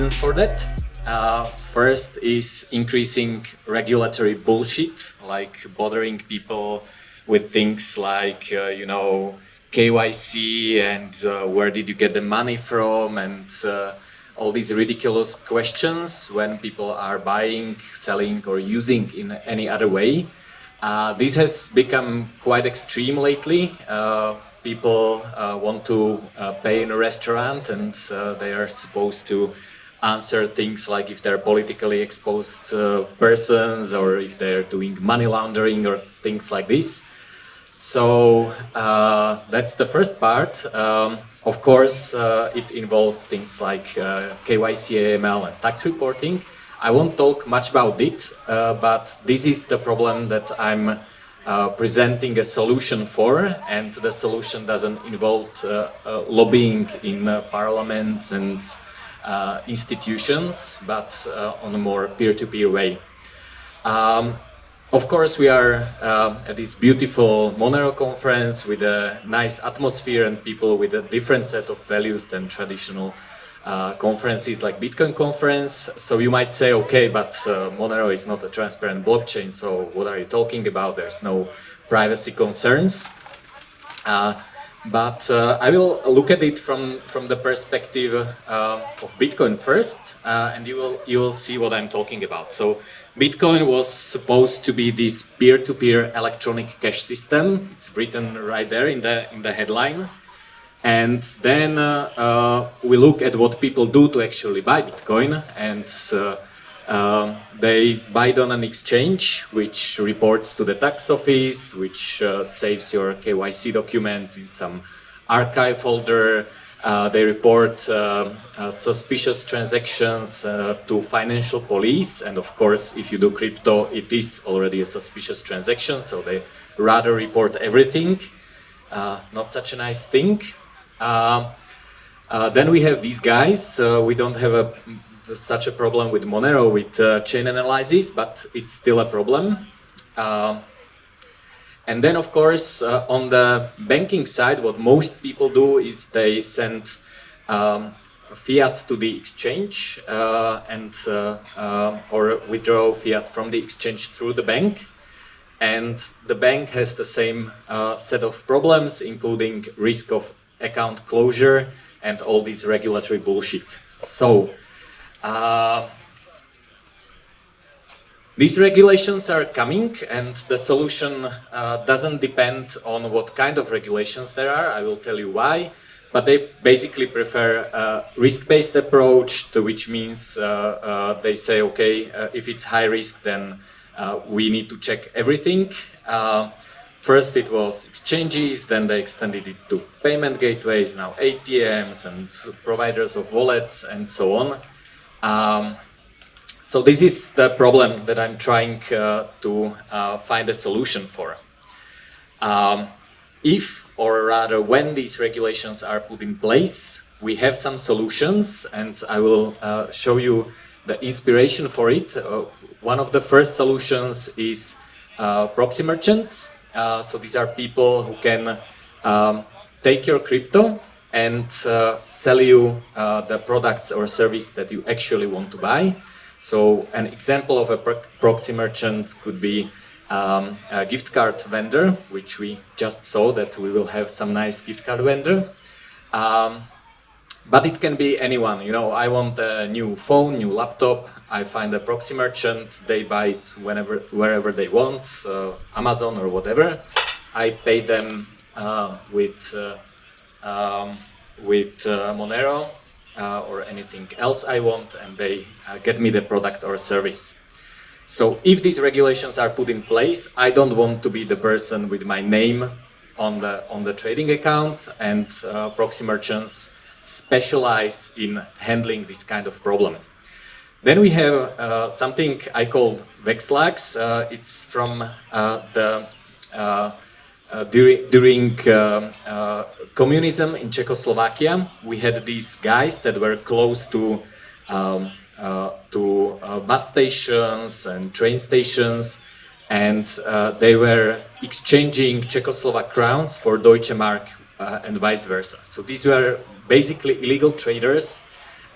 reasons for that. Uh, first is increasing regulatory bullshit, like bothering people with things like, uh, you know, KYC and uh, where did you get the money from and uh, all these ridiculous questions when people are buying, selling or using in any other way. Uh, this has become quite extreme lately. Uh, people uh, want to uh, pay in a restaurant and uh, they are supposed to answer things like if they're politically exposed uh, persons or if they're doing money laundering or things like this. So that's the first part. Um, of course, it involves things like KYC, AML and tax reporting. I won't talk much about it, uh, but this is the problem that I'm uh, presenting a solution for, and the solution doesn't involve uh, uh lobbying in uh, parliaments and uh, institutions, but on a more peer-to-peer -peer way. Um, of course, we are at this beautiful Monero conference with a nice atmosphere and people with a different set of values than traditional uh, conferences like Bitcoin conference. So you might say, okay, but uh, Monero is not a transparent blockchain, so what are you talking about? There's no privacy concerns. Uh, but uh, I will look at it from, from the perspective uh, of Bitcoin first, uh, and you will, you will see what I'm talking about. So Bitcoin was supposed to be this peer-to-peer -peer electronic cash system. It's written right there in the, in the headline. And then uh, uh, we look at what people do to actually buy Bitcoin and uh, um, they buy it on an exchange which reports to the tax office, which uh, saves your KYC documents in some archive folder. Uh, they report uh, suspicious transactions to financial police and of course if you do crypto it is already a suspicious transaction so they rather report everything. not such a nice thing. Um, uh, then we have these guys. Uh, we don't have a, such a problem with Monero with uh, chain analysis, but it's still a problem. Um, and then, of course, uh, on the banking side, what most people do is they send um, fiat to the exchange uh, and uh, or withdraw fiat from the exchange through the bank. And the bank has the same set of problems, including risk of account closure and all this regulatory bullshit. So, uh, these regulations are coming and the solution uh, doesn't depend on what kind of regulations there are, I will tell you why, but they basically prefer a risk-based approach, to which means uh, uh they say, okay, uh, if it's high risk, then uh, we need to check everything. First it was exchanges, then they extended it to payment gateways, now ATMs and providers of wallets and so on. Um, so this is the problem that I'm trying uh, to uh, find a solution for. Um, if, or rather when these regulations are put in place, we have some solutions and I will uh, show you the inspiration for it. Uh, one of the first solutions is uh, proxy merchants. Uh, so these are people who can um, take your crypto and uh, sell you uh, the products or service that you actually want to buy. So an example of a proxy merchant could be um, a gift card vendor, which we just saw that we will have some nice gift card vendor. Um, but it can be anyone, you know, I want a new phone, new laptop, I find a proxy merchant, they buy it whenever, wherever they want, uh, Amazon or whatever. I pay them uh, with, uh, um, with uh, Monero uh, or anything else I want and they uh, get me the product or service. So if these regulations are put in place, I don't want to be the person with my name on the, on the trading account and proxy merchants specialize in handling this kind of problem. Then we have uh, something I called Vexlax. Uh, it's from uh, the during, during uh, communism in Czechoslovakia. We had these guys that were close to um, to bus stations and train stations, and they were exchanging Czechoslovak crowns for Deutsche Mark and vice versa. So these were basically illegal traders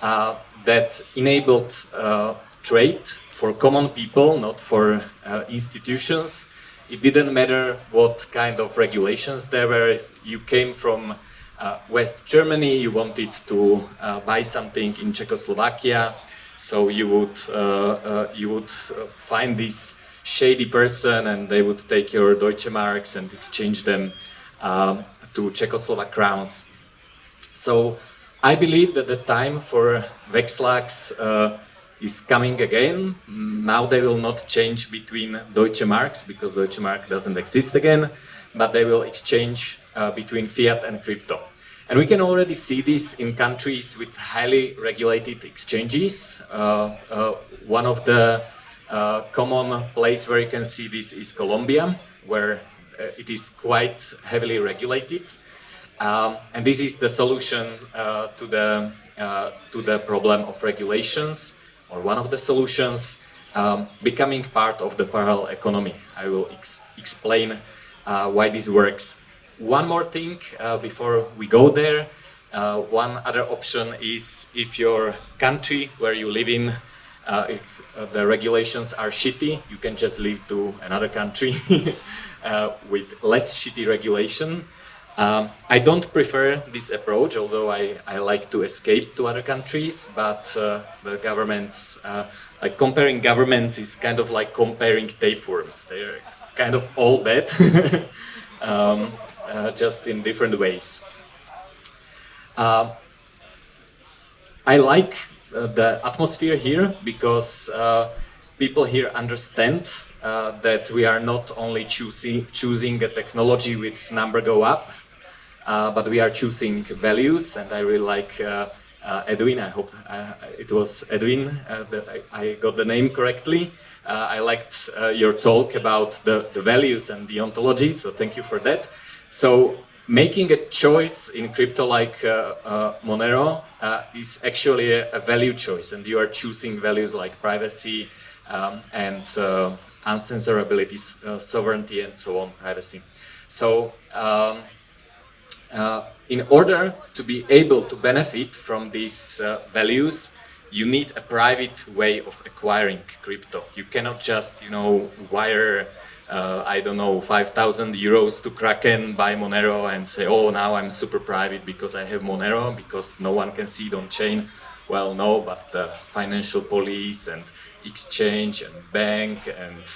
uh, that enabled uh, trade for common people, not for uh, institutions. It didn't matter what kind of regulations there were. You came from uh, West Germany, you wanted to uh, buy something in Czechoslovakia, so you would uh, uh, you would find this shady person, and they would take your Deutsche Marks and exchange them um, to Czechoslovak crowns. So I believe that the time for Vexlags uh, is coming again. Now they will not change between Deutsche Marks because Deutsche Mark doesn't exist again, but they will exchange uh, between fiat and crypto. And we can already see this in countries with highly regulated exchanges. Uh, uh, one of the uh, common place where you can see this is Colombia, where uh, it is quite heavily regulated. Um, and this is the solution uh, to, the, to the problem of regulations, or one of the solutions, um, becoming part of the parallel economy. I will ex explain why this works. One more thing uh, before we go there. Uh, one other option is if your country where you live in, uh, if uh, the regulations are shitty, you can just leave to another country uh, with less shitty regulation. Um, I don't prefer this approach, although I, I, like to escape to other countries, but uh, the governments, like comparing governments is kind of like comparing tapeworms. They're kind of all bad. um, uh, just in different ways. Uh, I like uh, the atmosphere here because uh, people here understand uh, that we are not only choosing, choosing a technology with number go up, but we are choosing values and I really like Edwin, I hope it was Edwin, that I, I, got the name correctly. I liked your talk about the, the values and the ontology, so thank you for that. So making a choice in crypto like uh, uh, Monero uh, is actually a, a, value choice and you are choosing values like privacy um, and uh, uncensorability, uh, sovereignty and so on, privacy. So um, uh, in order to be able to benefit from these values, you need a private way of acquiring crypto. You cannot just, you know, wire uh, I don't know, 5,000 euros to Kraken, buy Monero and say, oh, now I'm super private because I have Monero, because no one can see it on chain. Well, no, but the financial police and exchange and bank and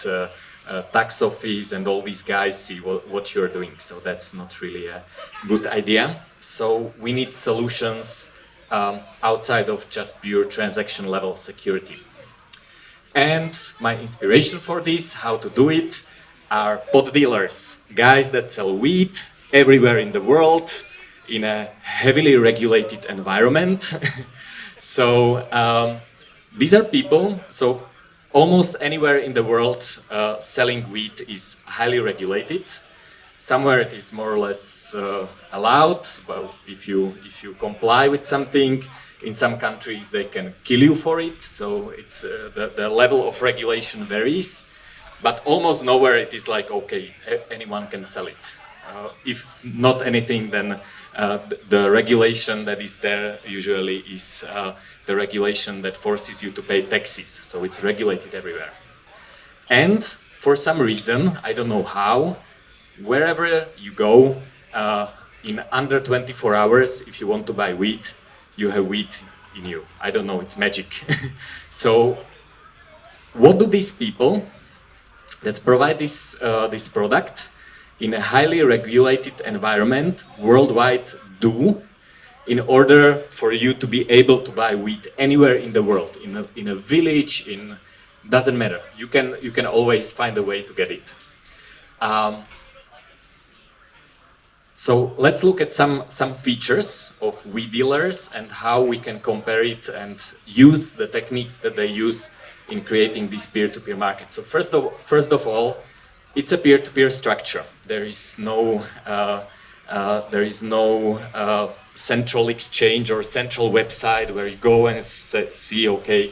uh, tax office and all these guys see what, what you're doing. So that's not really a good idea. So we need solutions um, outside of just pure transaction level security. And my inspiration for this, how to do it, are pot dealers, guys that sell weed everywhere in the world in a heavily regulated environment. so um, these are people, so almost anywhere in the world uh, selling weed is highly regulated. Somewhere it is more or less uh, allowed, well, if you, if you comply with something, in some countries they can kill you for it, so it's, uh, the, the level of regulation varies but almost nowhere it is like, okay, anyone can sell it. Uh, if not anything, then uh, the regulation that is there usually is uh, the regulation that forces you to pay taxes. So it's regulated everywhere. And for some reason, I don't know how, wherever you go, uh, in under 24 hours, if you want to buy wheat, you have wheat in you. I don't know, it's magic. so what do these people that provide this, uh, this product in a highly regulated environment worldwide do in order for you to be able to buy wheat anywhere in the world, in a, in a village, in doesn't matter. You can, you can always find a way to get it. Um, so let's look at some, some features of wheat dealers and how we can compare it and use the techniques that they use in creating this peer-to-peer -peer market. So first of, first of all, it's a peer-to-peer -peer structure. There is no, uh, uh, there is no uh, central exchange or central website where you go and see, okay,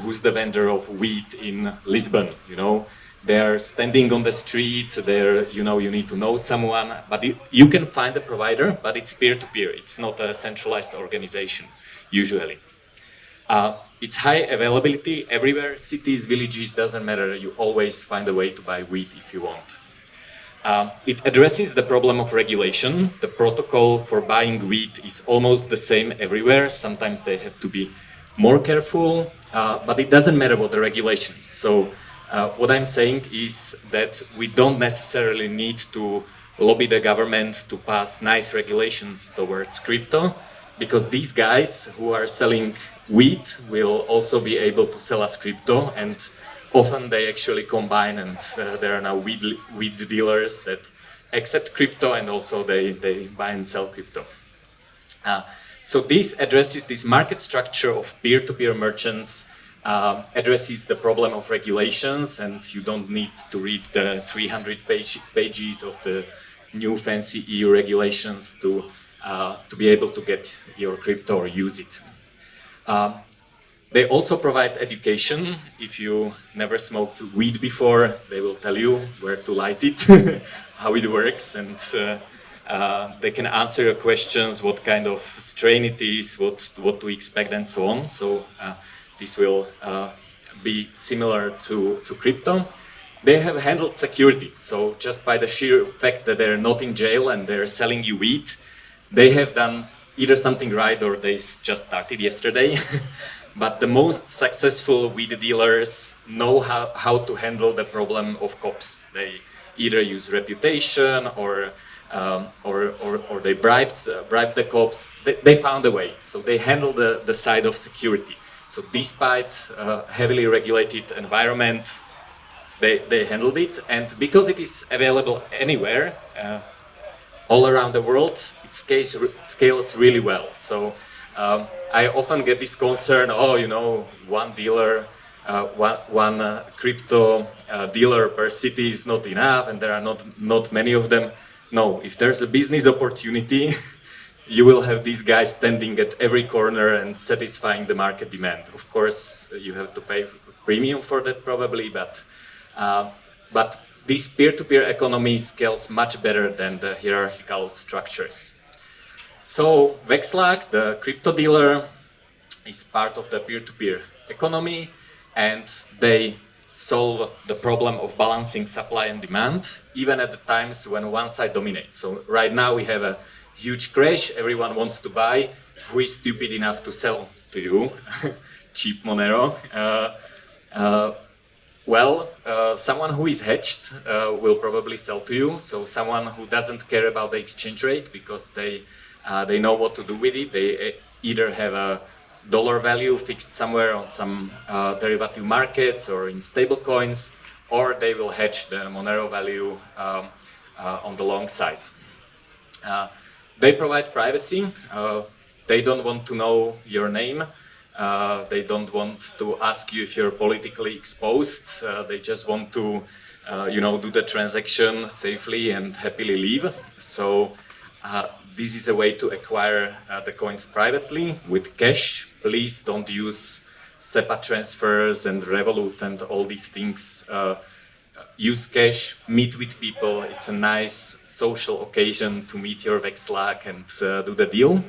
who's the vendor of wheat in Lisbon, you know? They're standing on the street, they're, you know, you need to know someone, but you, you can find a provider, but it's peer-to-peer. -peer. It's not a centralized organization, usually. It's high availability everywhere, cities, villages, doesn't matter. You always find a way to buy wheat if you want. Uh, it addresses the problem of regulation. The protocol for buying wheat is almost the same everywhere. Sometimes they have to be more careful, uh, but it doesn't matter what the regulation is. So uh, what I'm saying is that we don't necessarily need to lobby the government to pass nice regulations towards crypto, because these guys who are selling wheat will also be able to sell us crypto and often they actually combine and uh, there are now weed, weed dealers that accept crypto and also they, they buy and sell crypto. Uh, so this addresses this market structure of peer-to-peer -peer merchants, uh, addresses the problem of regulations and you don't need to read the 300 page, pages of the new fancy EU regulations to, uh, to be able to get your crypto or use it. Um, they also provide education. If you never smoked weed before, they will tell you where to light it, how it works, and uh, uh, they can answer your questions, what kind of strain it is, what, what to expect, and so on. So uh, this will uh, be similar to, to crypto. They have handled security, so just by the sheer fact that they're not in jail and they're selling you weed, they have done either something right or they just started yesterday. But the most successful weed dealers know how, how to handle the problem of cops. They either use reputation or um, or, or, or, they bribed, uh, bribed the cops. They, they, found a way. So they handle the, the side of security. So despite uh, heavily regulated environment, they, they handled it. And because it is available anywhere, uh, all around the world, it scales, scales really well. So um, I often get this concern, oh, you know, one dealer, uh, one, one uh, crypto uh, dealer per city is not enough and there are not, not many of them. No, if there's a business opportunity, you will have these guys standing at every corner and satisfying the market demand. Of course, you have to pay premium for that probably, but, uh, but this peer-to-peer -peer economy scales much better than the hierarchical structures. So Vexlag, the crypto dealer, is part of the peer-to-peer -peer economy and they solve the problem of balancing supply and demand even at the times when one side dominates. So right now we have a huge crash, everyone wants to buy, who is stupid enough to sell to you? Cheap Monero. Uh, uh, well, uh, someone who is hedged uh, will probably sell to you. So someone who doesn't care about the exchange rate because they uh, they know what to do with it. They uh, either have a dollar value fixed somewhere on some uh, derivative markets or in stable coins, or they will hedge the Monero value um, uh, on the long side. Uh, they provide privacy. They don't want to know your name. They don't want to ask you if you're politically exposed. they just want to, you know, do the transaction safely and happily leave. So this is a way to acquire uh, the coins privately with cash. Please don't use SEPA transfers and Revolut and all these things. Uh, use cash, meet with people. It's a nice social occasion to meet your Vexlag and uh, do the deal.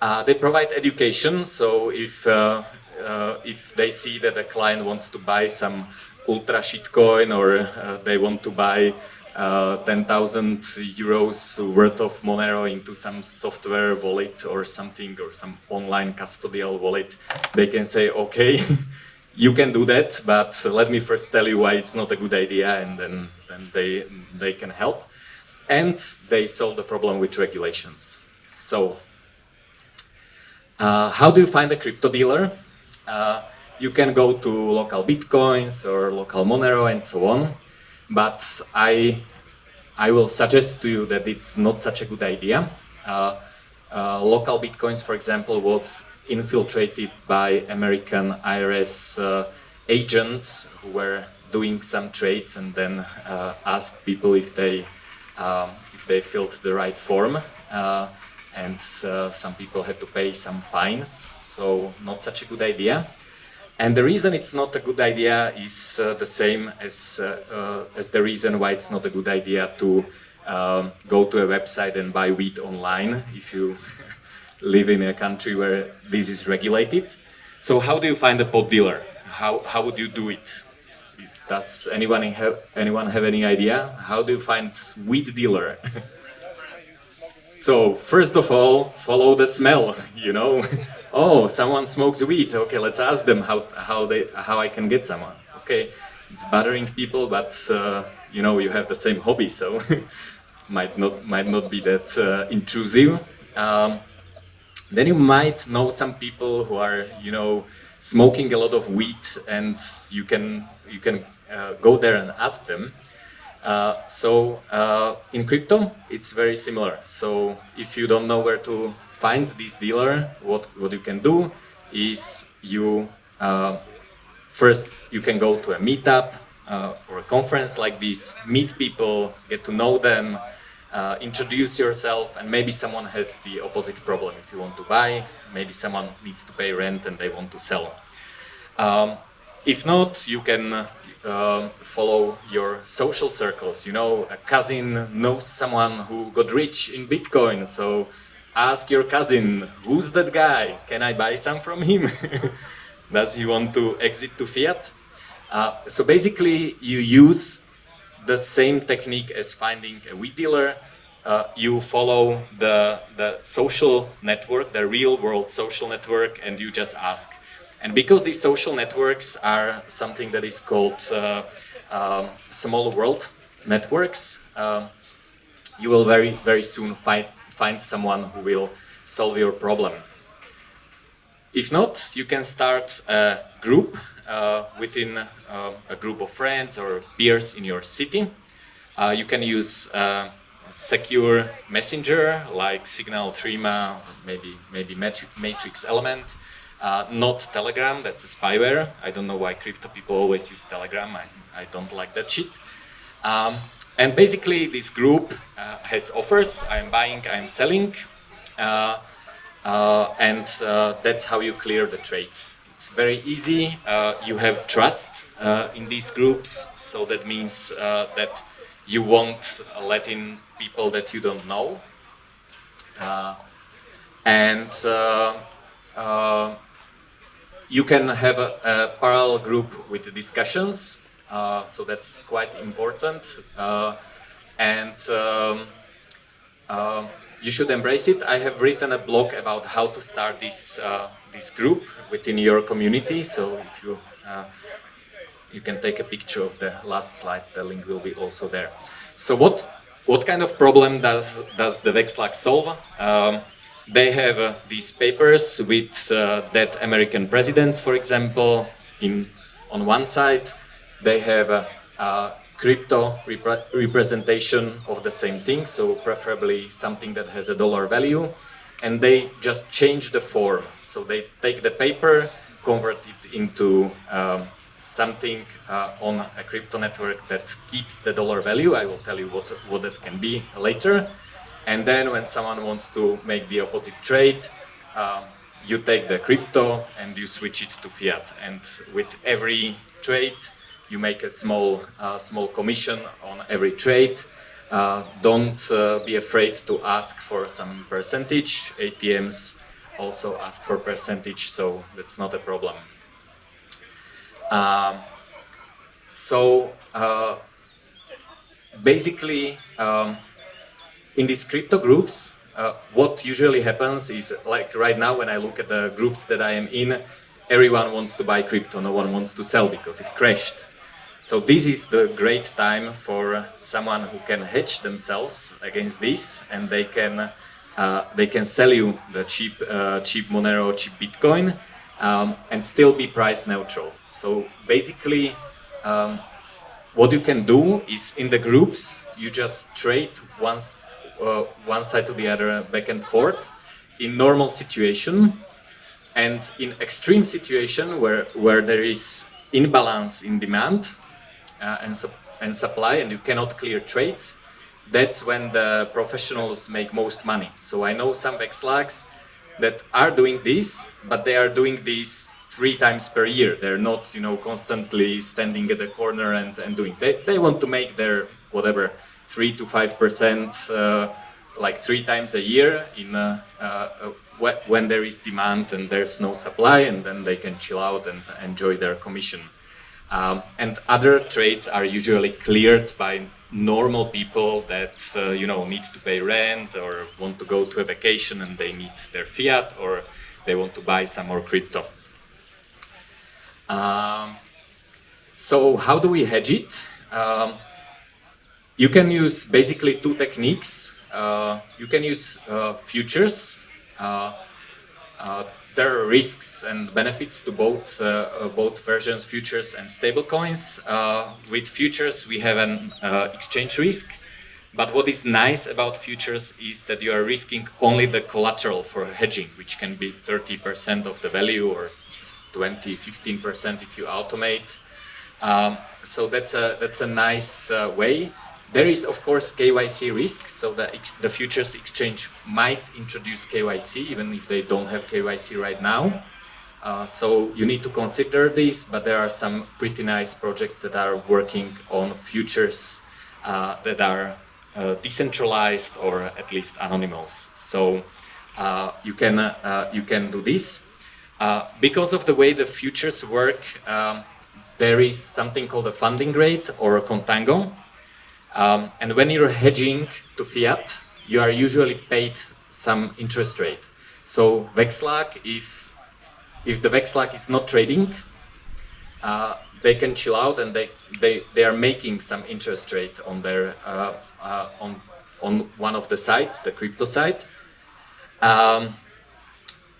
Uh, they provide education, so if, uh, uh, if they see that a client wants to buy some ultra shitcoin or they want to buy uh, 10,000 euros worth of Monero into some software wallet or something or some online custodial wallet, they can say, okay, you can do that, but let me first tell you why it's not a good idea and then, then they, they can help. And they solve the problem with regulations. So, uh, how do you find a crypto dealer? Uh, you can go to local bitcoins or local Monero and so on but I, I will suggest to you that it's not such a good idea. Uh, uh, local bitcoins, for example, was infiltrated by American IRS uh, agents who were doing some trades and then uh, asked people if they um, if they filled the right form. And uh, some people had to pay some fines, so not such a good idea. And the reason it's not a good idea is uh, the same as, uh, uh, as the reason why it's not a good idea to um, go to a website and buy wheat online if you live in a country where this is regulated. So how do you find a pot dealer? How, how would you do it? Does anyone have, anyone have any idea? How do you find weed dealer? so first of all, follow the smell, you know? oh, someone smokes weed. Okay, let's ask them how, how, they, how I can get someone. Okay, it's bothering people, but uh, you know, you have the same hobby, so might not might not be that uh, intrusive. Um, then you might know some people who are, you know, smoking a lot of weed, and you can you can uh, go there and ask them. Uh, so uh, in crypto, it's very similar. So if you don't know where to find this dealer, what what you can do is you uh, first you can go to a meetup uh, or a conference like this, meet people, get to know them, uh, introduce yourself, and maybe someone has the opposite problem. If you want to buy, maybe someone needs to pay rent and they want to sell. Um, if not, you can uh, follow your social circles. You know, a cousin knows someone who got rich in Bitcoin, so ask your cousin, who's that guy? Can I buy some from him? Does he want to exit to fiat? Uh, so basically, you use the same technique as finding a weed dealer. Uh, you follow the, the social network, the real world social network, and you just ask. And because these social networks are something that is called uh, um, small world networks, um, you will very, very soon find, find someone who will solve your problem. If not, you can start a group uh, within uh, a group of friends or peers in your city. Uh, you can use secure messenger like Signal, Threema, maybe maybe Matrix Element. Uh, not Telegram, that's a spyware. I don't know why crypto people always use Telegram. I, I don't like that shit. Um, and basically this group uh, has offers. I'm buying, I'm selling. Uh, and that's how you clear the trades. It's very easy. you have trust in these groups. So that means that you won't let in people that you don't know. Uh, and uh, uh, you can have a, a, parallel group with the discussions, uh, so that's quite important. Uh, and um, um, you should embrace it. I have written a blog about how to start this uh, this group within your community. So if you you can take a picture of the last slide. The link will be also there. So what what kind of problem does does the Vexlag solve? Um, they have uh, these papers with uh, dead American presidents, for example, in on one side. They have a, a crypto repre representation of the same thing, so preferably something that has a dollar value, and they just change the form. So they take the paper, convert it into um, something uh, on a crypto network that keeps the dollar value. I will tell you what, what that can be later. And then when someone wants to make the opposite trade, um, you take the crypto and you switch it to fiat. And with every trade, you make a small, uh, small commission on every trade. Uh, don't uh, be afraid to ask for some percentage. ATMs also ask for percentage, so that's not a problem. Um, so uh, basically, um, in these crypto groups, uh, what usually happens is like right now when I look at the groups that I am in, everyone wants to buy crypto, no one wants to sell because it crashed. So this is the great time for someone who can hedge themselves against this and they can uh, they can sell you the cheap uh, cheap Monero, cheap Bitcoin um, and still be price neutral. So basically, um, what you can do is in the groups, you just trade once, uh, one side to the other back and forth in normal situation and in extreme situation where, where there is imbalance in demand uh, and, su and supply and you cannot clear trades, that's when the professionals make most money. So I know some Vexlags that are doing this, but they are doing this three times per year. They're not, you know, constantly standing at the corner and, and doing. They, they want to make their, whatever, three to five percent uh, like three times a year in uh, uh, when there is demand and there's no supply, and then they can chill out and enjoy their commission. Um, and other trades are usually cleared by normal people that uh, you know need to pay rent or want to go to a vacation and they need their fiat or they want to buy some more crypto. Um, so how do we hedge it? Um, you can use basically two techniques. Uh, you can use uh, futures. Uh, uh there are risks and benefits to both uh, both versions, futures and stablecoins. with futures, we have an exchange risk. But what is nice about futures is that you are risking only the collateral for hedging, which can be 30% of the value or 20, 15% if you automate. Um, so that's a, that's a nice uh, way. There is, of course, KYC risk, so the, the futures exchange might introduce KYC, even if they don't have KYC right now. Uh, so you need to consider this, but there are some pretty nice projects that are working on futures uh, that are uh, decentralized or at least anonymous. So uh, you can uh, you can do this. Uh, because of the way the futures work, um, there is something called a funding rate or a contango. Um, and when you're hedging to fiat, you are usually paid some interest rate. So Vexlag, if, if the Vexlag is not trading, uh, they can chill out and they, they, they are making some interest rate on their uh, uh, on, on one of the sites, the crypto site. Um,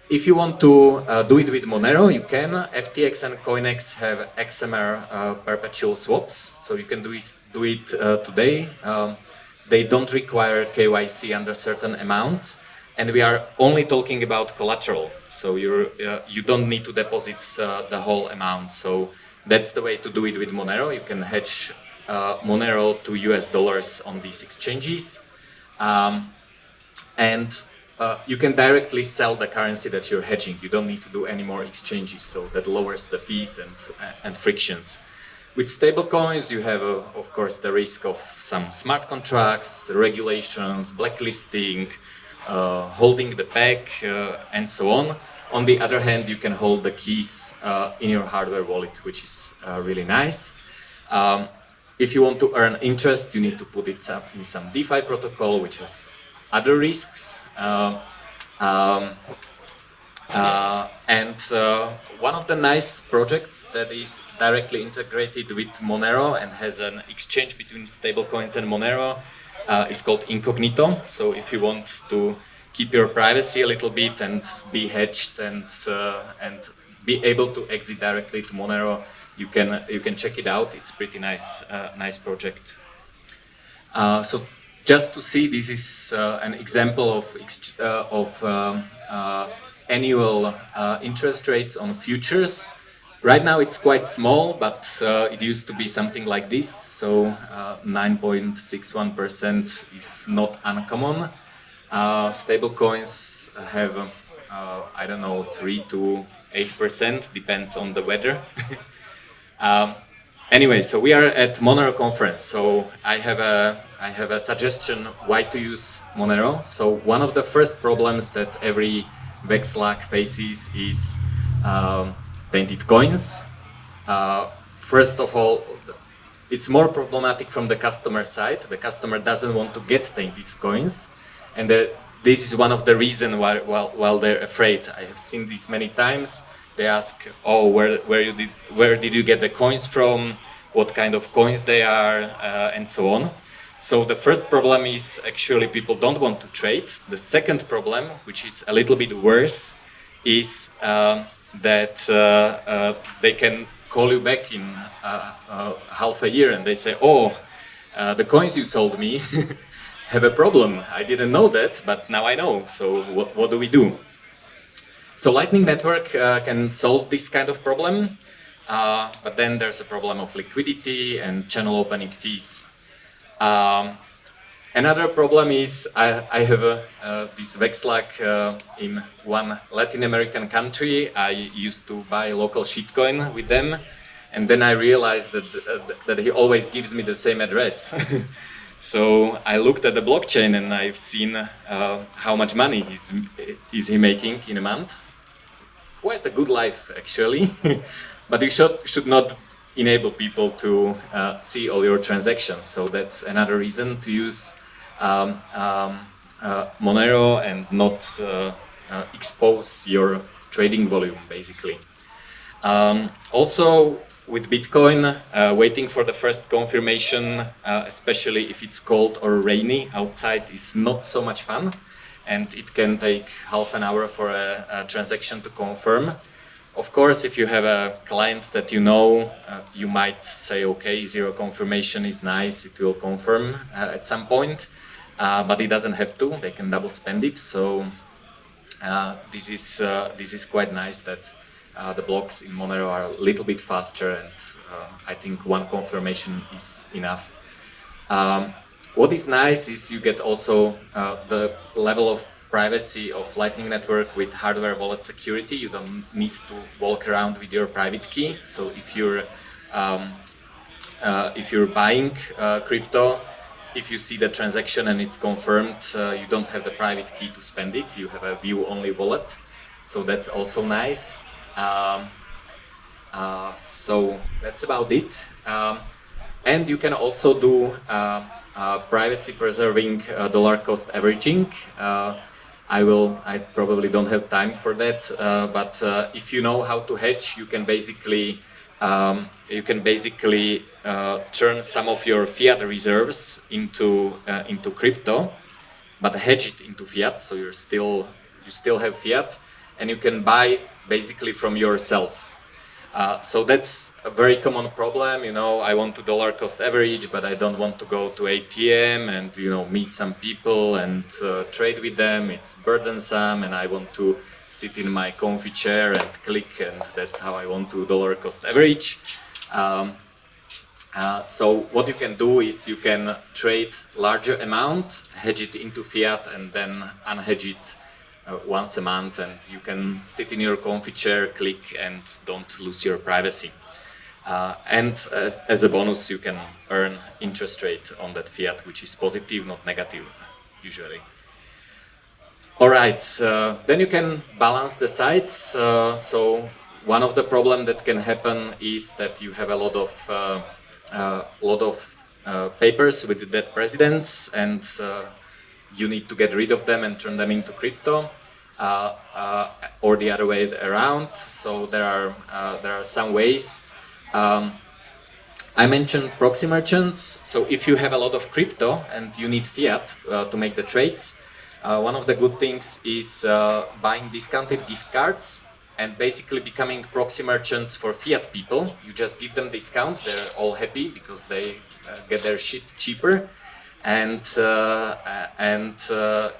if you want to uh, do it with Monero, you can. FTX and CoinEx have XMR uh, perpetual swaps, so you can do it, do it uh, today. Um, they don't require KYC under certain amounts, and we are only talking about collateral, so you uh, you don't need to deposit uh, the whole amount. So that's the way to do it with Monero. You can hedge uh, Monero to US dollars on these exchanges. Um, and uh, you can directly sell the currency that you're hedging. You don't need to do any more exchanges, so that lowers the fees and, and frictions. With stablecoins, you have, uh, of course, the risk of some smart contracts, regulations, blacklisting, uh, holding the peg, uh, and so on. On the other hand, you can hold the keys uh, in your hardware wallet, which is really nice. Um, if you want to earn interest, you need to put it in some DeFi protocol, which has other risks. Uh, um, uh, and uh, one of the nice projects that is directly integrated with Monero and has an exchange between stablecoins and Monero uh, is called Incognito. So if you want to keep your privacy a little bit and be hedged and uh, and be able to exit directly to Monero, you can you can check it out. It's pretty nice uh, nice project. so just to see, this is uh, an example of, uh, of um, uh, annual uh, interest rates on futures. Right now it's quite small, but uh, it used to be something like this, so 9.61% is not uncommon. stable coins have, I don't know, 3 to 8%, depends on the weather. um, Anyway, so we are at Monero conference. So I have a I have a suggestion why to use Monero. So one of the first problems that every Vexlag faces is um, tainted coins. Uh, first of all, it's more problematic from the customer side. The customer doesn't want to get tainted coins, and the, this is one of the reasons why, while they're afraid. I have seen this many times they ask, oh, where, where, did, where did you get the coins from? What kind of coins they are, uh, and so on. So the first problem is actually people don't want to trade. The second problem, which is a little bit worse, is um, that uh, uh, they can call you back in uh, uh, half a year and they say, oh, uh, the coins you sold me have a problem. I didn't know that, but now I know. So what, do we do? So Lightning Network uh, can solve this kind of problem, but then there's a problem of liquidity and channel opening fees. Um, another problem is I, I have uh, this Vexlag uh, in one Latin American country. I used to buy local shitcoin with them, and then I realized that, uh, that he always gives me the same address. So I looked at the blockchain and I've seen uh, how much money he's, is he making in a month. Quite a good life, actually. but you should, should not enable people to uh, see all your transactions. So that's another reason to use um, um, uh, Monero and not uh, uh, expose your trading volume, basically. Um, also, with Bitcoin, uh, waiting for the first confirmation, uh, especially if it's cold or rainy outside, is not so much fun. And it can take half an hour for a, a transaction to confirm. Of course, if you have a client that you know, uh, you might say, okay, zero confirmation is nice, it will confirm uh, at some point, uh, but it doesn't have to, they can double spend it. So uh, this, is, this is quite nice that uh, the blocks in Monero are a little bit faster and uh, I think one confirmation is enough. Um, what is nice is you get also uh, the level of privacy of Lightning Network with hardware wallet security. You don't need to walk around with your private key. So if you're um, uh, if you're buying uh, crypto, if you see the transaction and it's confirmed, uh, you don't have the private key to spend it. You have a view-only wallet. So that's also nice. Um, uh, so that's about it. Um, and you can also do uh, uh, privacy preserving uh, dollar cost averaging. Uh, I will, I probably don't have time for that, uh, but if you know how to hedge, you can basically um, you can basically turn some of your fiat reserves into into crypto, but hedge it into fiat, so you're still you still have fiat, and you can buy basically from yourself. Uh, so that's a very common problem, you know, I want to dollar cost average, but I don't want to go to ATM and, you know, meet some people and uh, trade with them. It's burdensome and I want to sit in my comfy chair and click and that's how I want to dollar cost average. Um, uh, so what you can do is you can trade larger amount, hedge it into fiat and then unhedge it uh, once a month and you can sit in your comfy chair, click and don't lose your privacy. Uh, and as, as, a bonus you can earn interest rate on that fiat which is positive, not negative usually. Alright, uh, then you can balance the sites. Uh, so one of the problems that can happen is that you have a lot of uh, uh, lot of papers with dead presidents and you need to get rid of them and turn them into crypto. Uh, uh, or the other way around. So there are uh, there are some ways. Um, I mentioned proxy merchants. So if you have a lot of crypto and you need fiat to make the trades, one of the good things is buying discounted gift cards and basically becoming proxy merchants for fiat people. You just give them discount, they're all happy because they uh, get their shit cheaper and, uh, and uh,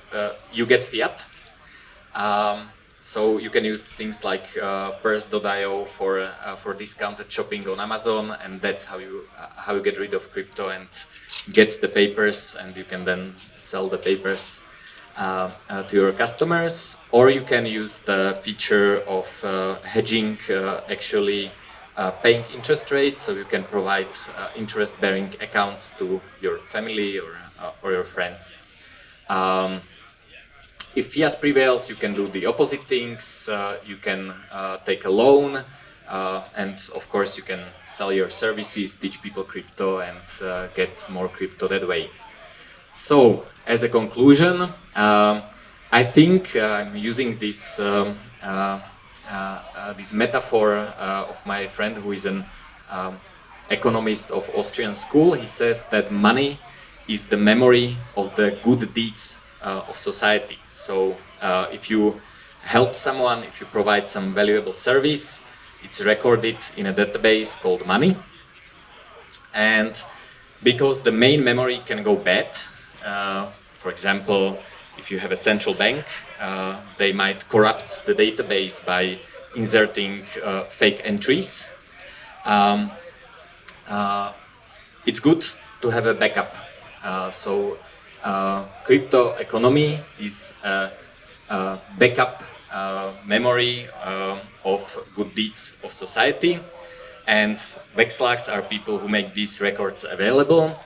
you get fiat. Um, so you can use things like uh, Purse.io for uh, for discounted shopping on Amazon, and that's how you uh, how you get rid of crypto and get the papers, and you can then sell the papers uh, uh, to your customers. Or you can use the feature of uh, hedging, actually paying interest rates, so you can provide interest-bearing accounts to your family or or your friends. Um, if fiat prevails, you can do the opposite things. Uh, you can uh, take a loan, uh, and of course you can sell your services, teach people crypto, and uh, get more crypto that way. So, as a conclusion, um, I think uh, I'm using this um, uh, this metaphor of my friend who is an um, economist of Austrian school. He says that money is the memory of the good deeds uh, of society. So uh, if you help someone, if you provide some valuable service, it's recorded in a database called money. And because the main memory can go bad, uh, for example, if you have a central bank, uh, they might corrupt the database by inserting uh, fake entries. Um, uh, it's good to have a backup. so uh, crypto economy is a, a backup uh, memory uh, of good deeds of society and Vexlags are people who make these records available.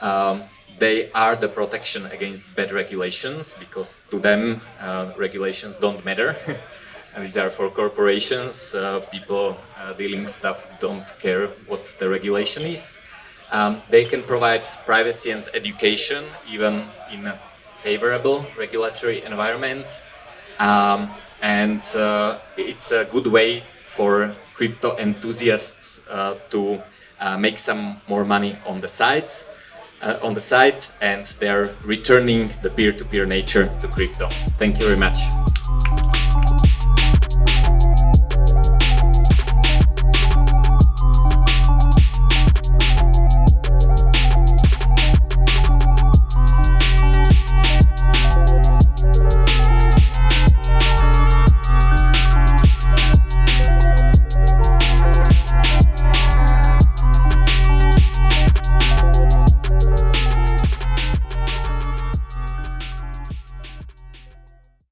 Um, they are the protection against bad regulations because to them uh, regulations don't matter. and these are for corporations. Uh, people uh, dealing stuff don't care what the regulation is. Um, they can provide privacy and education even in a favorable regulatory environment. Um, and uh, it's a good way for crypto enthusiasts uh, to uh, make some more money on the side, uh, on the side, and they're returning the peer-to-peer -peer nature to crypto. Thank you very much.